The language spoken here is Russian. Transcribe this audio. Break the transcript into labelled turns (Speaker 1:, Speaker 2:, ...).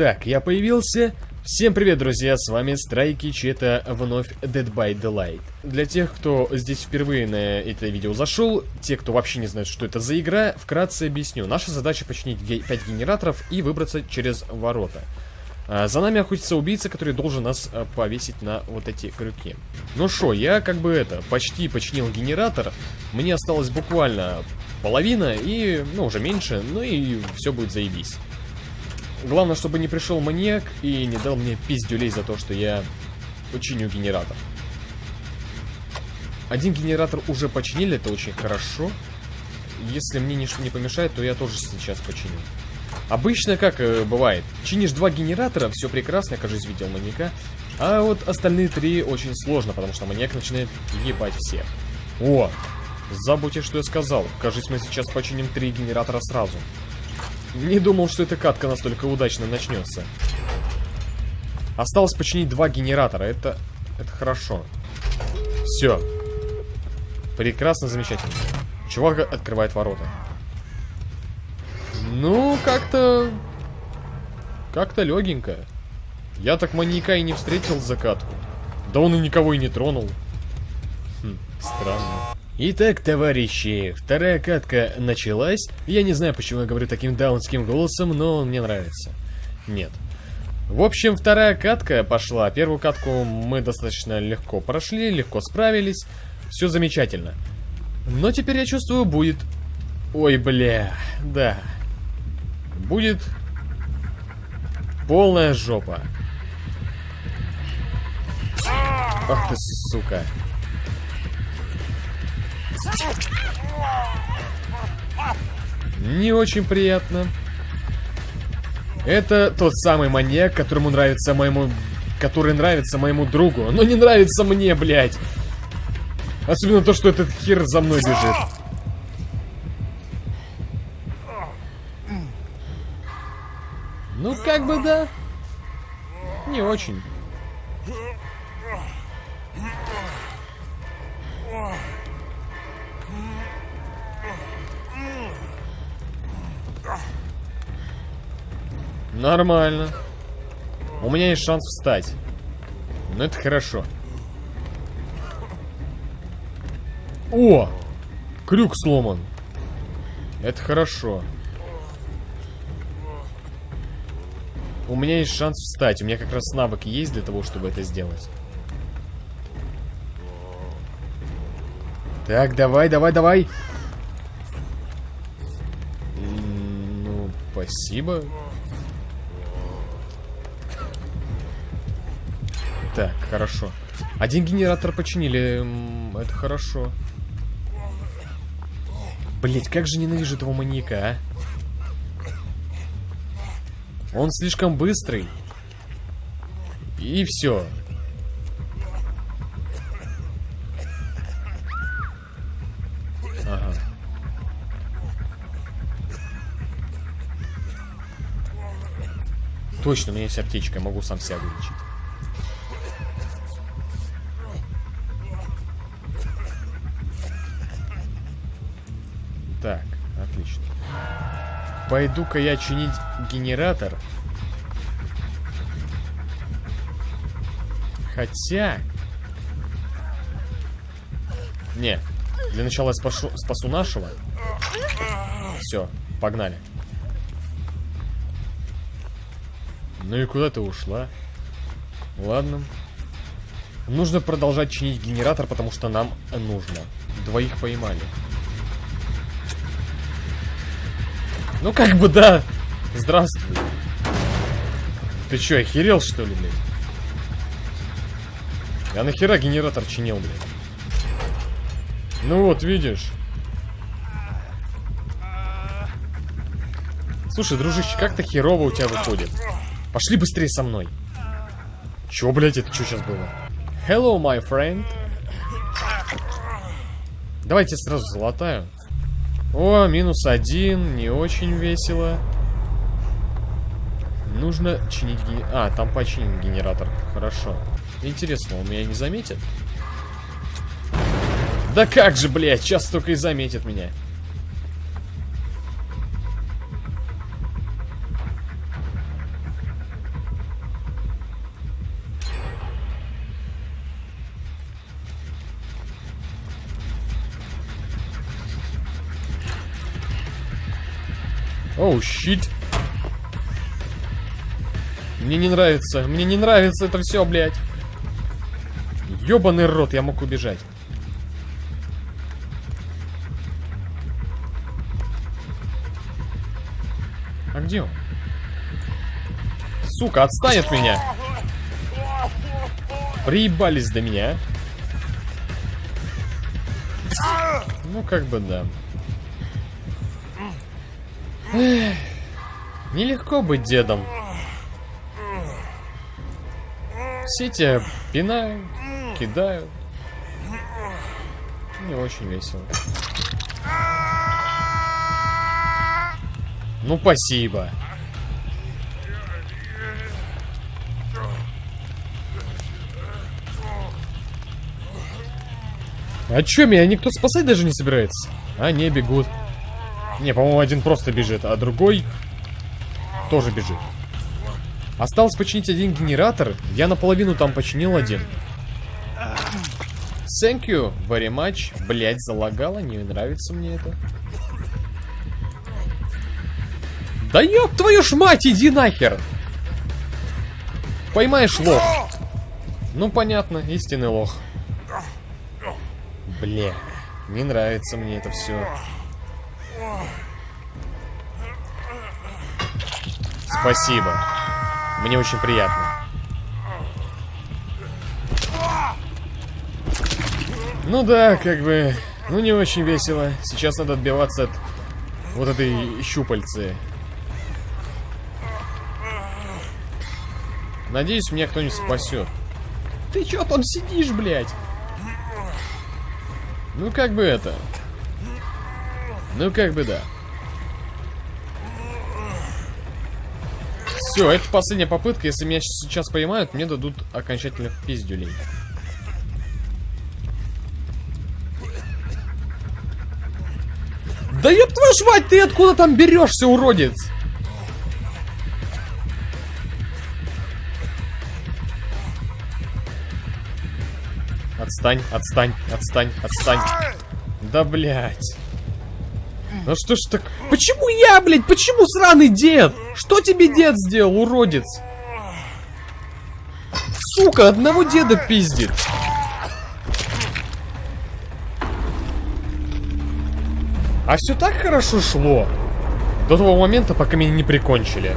Speaker 1: Так, я появился. Всем привет, друзья, с вами Страйкич, это вновь Dead by Daylight. Для тех, кто здесь впервые на это видео зашел, те, кто вообще не знает, что это за игра, вкратце объясню. Наша задача починить 5 генераторов и выбраться через ворота. А, за нами охотится убийца, который должен нас а, повесить на вот эти крюки. Ну что, я как бы это, почти починил генератор. Мне осталось буквально половина и, ну, уже меньше, ну и все будет заебись. Главное, чтобы не пришел маньяк и не дал мне пиздюлей за то, что я починю генератор. Один генератор уже починили, это очень хорошо. Если мне ничто не помешает, то я тоже сейчас починю. Обычно как э, бывает, чинишь два генератора, все прекрасно, я, кажется, видел маньяка. А вот остальные три очень сложно, потому что маньяк начинает ебать всех. О, забудьте, что я сказал. Кажется, мы сейчас починим три генератора сразу. Не думал, что эта катка настолько удачно начнется. Осталось починить два генератора. Это, это хорошо. Все. Прекрасно, замечательно. Чувак открывает ворота. Ну, как-то... Как-то легенько. Я так маньяка и не встретил за катку. Да он и никого и не тронул. Хм, странно. Итак, товарищи, вторая катка началась. Я не знаю, почему я говорю таким даунским голосом, но он мне нравится. Нет. В общем, вторая катка пошла. Первую катку мы достаточно легко прошли, легко справились. Все замечательно. Но теперь я чувствую, будет... Ой, бля, да. Будет полная жопа. Ах ты, сука. Не очень приятно. Это тот самый маньяк, которому нравится моему... Который нравится моему другу, но не нравится мне, блядь. Особенно то, что этот хер за мной бежит. Ну, как бы да. Не очень. Нормально. У меня есть шанс встать. Но это хорошо. О! Крюк сломан. Это хорошо. У меня есть шанс встать. У меня как раз навык есть для того, чтобы это сделать. Так, давай, давай, давай. Ну, спасибо. Так, хорошо. Один генератор починили. Это хорошо. Блять, как же ненавижу этого маньяка, а? Он слишком быстрый. И все. Ага. Точно, у меня есть аптечка, могу сам себя вылечить. Пойду-ка я чинить генератор. Хотя... Не, для начала я спашу, спасу нашего. Все, погнали. Ну и куда ты ушла? Ладно. Нужно продолжать чинить генератор, потому что нам нужно. Двоих поймали. Ну как бы да. Здравствуй. Ты чё, охерел что ли, блядь? Я нахера генератор чинил, блядь? Ну вот, видишь. Слушай, дружище, как-то херово у тебя выходит. Пошли быстрее со мной. Чё, блядь, это что сейчас было? Hello, my friend. Давайте сразу золотаю. О, минус один, не очень весело. Нужно чинить ген... А, там починен генератор. Хорошо. Интересно, он меня не заметит? Да как же, блядь, сейчас только и заметит меня. Оу, щит. Мне не нравится, мне не нравится это все, блядь. Ёбаный рот, я мог убежать. А где он? Сука, отстань от меня. Приебались до меня. Ну, как бы да. Нелегко быть дедом. Все тебя пинают, кидают. Не очень весело. Ну, спасибо. А чё, меня никто спасать даже не собирается? А, не, бегут. Не, по-моему, один просто бежит, а другой тоже бежит. Осталось починить один генератор. Я наполовину там починил один. Thank you very much. Блять, залагало, не нравится мне это. Да ёб твою ж мать, иди нахер! Поймаешь лох. Ну, понятно, истинный лох. Бля, не нравится мне это все. Спасибо. Мне очень приятно. Ну да, как бы, ну не очень весело. Сейчас надо отбиваться от вот этой щупальцы. Надеюсь, меня кто-нибудь спасет. Ты чё там сидишь, блядь? Ну как бы это. Ну как бы да. Все, это последняя попытка. Если меня сейчас поймают, мне дадут окончательно пиздюлей. Да ёб твою ж мать, ты откуда там берешься, уродец? Отстань, отстань, отстань, отстань. Да, блядь. Ну что ж так... Почему я, блядь? Почему сраный дед? Что тебе дед сделал, уродец? Сука, одного деда пиздит. А все так хорошо шло. До того момента, пока меня не прикончили.